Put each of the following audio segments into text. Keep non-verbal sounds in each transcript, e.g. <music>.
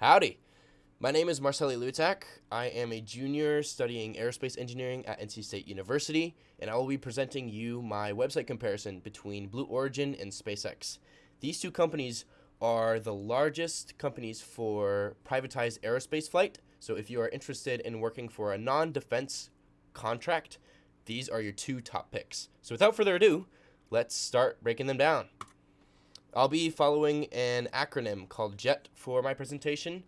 Howdy. My name is Marceli Lutak. I am a junior studying aerospace engineering at NC State University, and I will be presenting you my website comparison between Blue Origin and SpaceX. These two companies are the largest companies for privatized aerospace flight. So if you are interested in working for a non-defense contract, these are your two top picks. So without further ado, let's start breaking them down. I'll be following an acronym called JET for my presentation.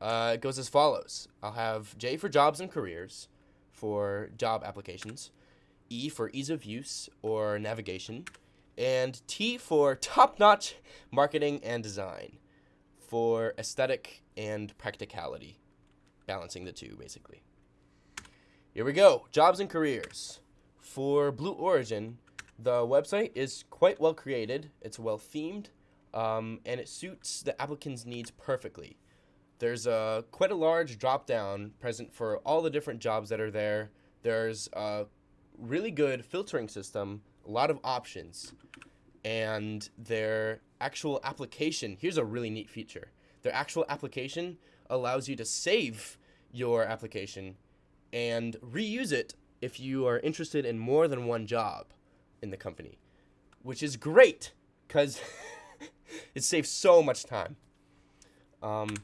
Uh, it goes as follows. I'll have J for jobs and careers for job applications, E for ease of use or navigation, and T for top-notch marketing and design for aesthetic and practicality, balancing the two basically. Here we go, jobs and careers. For Blue Origin, the website is quite well created, it's well themed, um, and it suits the applicant's needs perfectly. There's a quite a large drop down present for all the different jobs that are there. There's a really good filtering system, a lot of options, and their actual application. Here's a really neat feature. Their actual application allows you to save your application and reuse it if you are interested in more than one job in the company, which is great because <laughs> it saves so much time. Um,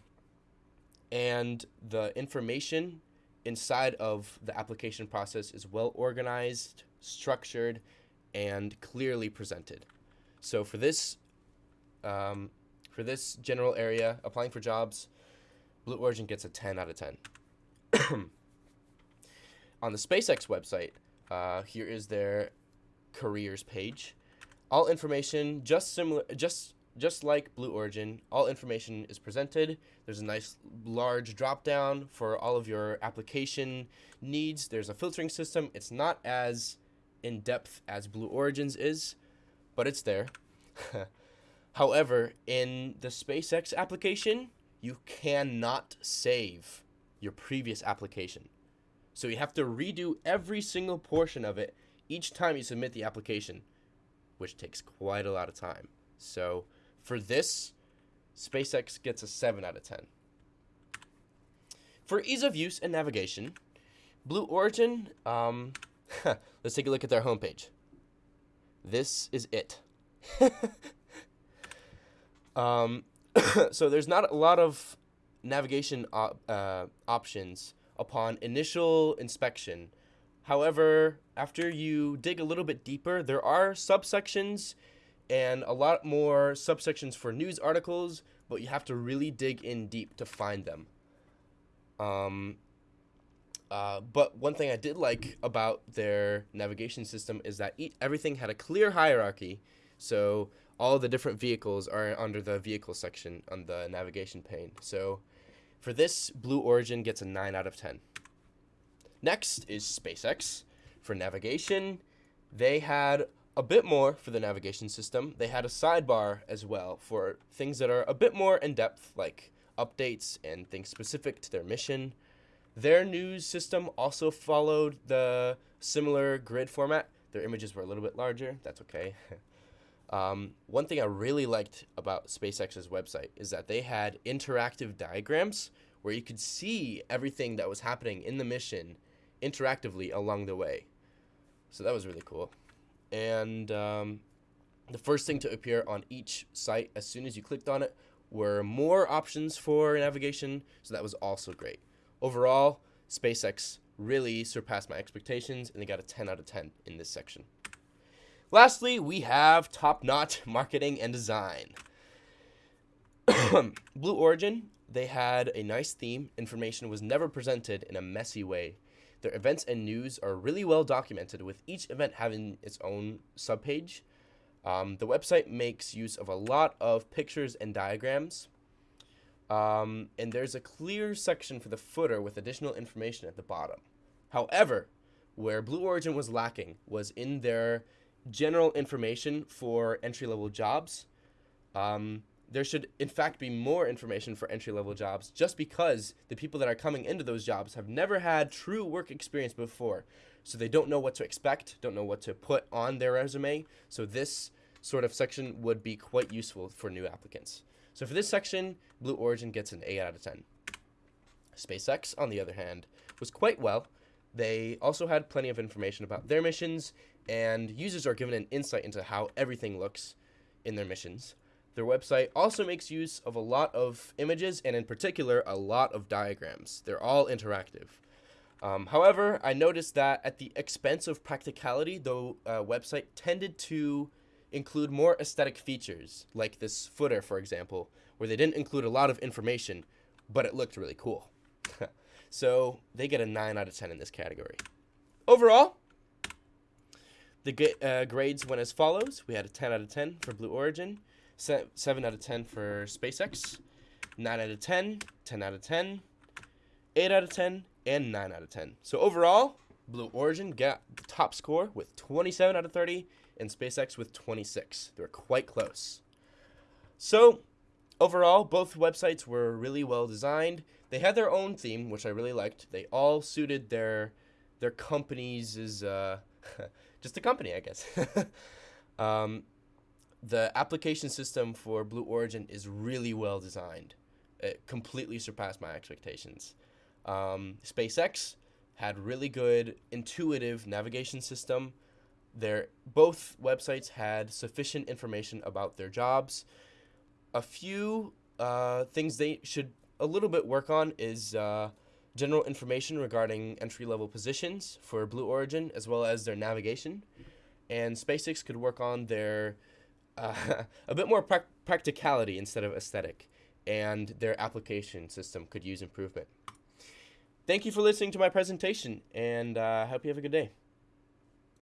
and the information inside of the application process is well organized, structured, and clearly presented. So for this, um, for this general area, applying for jobs, Blue Origin gets a 10 out of 10. <coughs> On the SpaceX website, uh, here is their careers page. All information just similar, just just like Blue Origin, all information is presented. There's a nice large drop down for all of your application needs. There's a filtering system. It's not as in depth as Blue Origins is, but it's there. <laughs> However, in the SpaceX application, you cannot save your previous application. So you have to redo every single portion of it each time you submit the application, which takes quite a lot of time. So for this, SpaceX gets a 7 out of 10. For ease of use and navigation, Blue Origin, um, <laughs> let's take a look at their homepage. This is it. <laughs> um, <coughs> so there's not a lot of navigation op uh, options upon initial inspection. However, after you dig a little bit deeper, there are subsections and a lot more subsections for news articles, but you have to really dig in deep to find them. Um, uh, but one thing I did like about their navigation system is that e everything had a clear hierarchy. So all the different vehicles are under the vehicle section on the navigation pane. So for this, Blue Origin gets a 9 out of 10. Next is SpaceX. For navigation, they had a bit more for the navigation system. They had a sidebar as well for things that are a bit more in depth, like updates and things specific to their mission. Their news system also followed the similar grid format. Their images were a little bit larger. That's okay. <laughs> um, one thing I really liked about SpaceX's website is that they had interactive diagrams where you could see everything that was happening in the mission interactively along the way. So that was really cool and um, the first thing to appear on each site as soon as you clicked on it were more options for navigation, so that was also great. Overall, SpaceX really surpassed my expectations, and they got a 10 out of 10 in this section. Lastly, we have top-notch <laughs> marketing and design. <coughs> Blue Origin, they had a nice theme. Information was never presented in a messy way. Their events and news are really well documented, with each event having its own subpage. Um, the website makes use of a lot of pictures and diagrams. Um, and there's a clear section for the footer with additional information at the bottom. However, where Blue Origin was lacking was in their general information for entry level jobs. Um, there should in fact be more information for entry level jobs just because the people that are coming into those jobs have never had true work experience before. So they don't know what to expect, don't know what to put on their resume. So this sort of section would be quite useful for new applicants. So for this section, Blue Origin gets an 8 out of 10. SpaceX, on the other hand, was quite well. They also had plenty of information about their missions, and users are given an insight into how everything looks in their missions. Their website also makes use of a lot of images and, in particular, a lot of diagrams. They're all interactive. Um, however, I noticed that at the expense of practicality, the uh, website tended to include more aesthetic features, like this footer, for example, where they didn't include a lot of information, but it looked really cool. <laughs> so they get a 9 out of 10 in this category. Overall, the uh, grades went as follows. We had a 10 out of 10 for Blue Origin, 7 out of 10 for SpaceX, 9 out of 10, 10 out of 10, 8 out of 10, and 9 out of 10. So overall, Blue Origin got the top score with 27 out of 30 and SpaceX with 26. They were quite close. So overall, both websites were really well designed. They had their own theme, which I really liked. They all suited their their companies is uh, <laughs> just a company, I guess. <laughs> um, the application system for Blue Origin is really well designed. It completely surpassed my expectations. Um, SpaceX had really good intuitive navigation system. Their both websites had sufficient information about their jobs. A few uh, things they should a little bit work on is uh, general information regarding entry level positions for Blue Origin as well as their navigation. And SpaceX could work on their uh, <laughs> a bit more pra- practicality instead of aesthetic, and their application system could use improvement. Thank you for listening to my presentation, and I uh, hope you have a good day.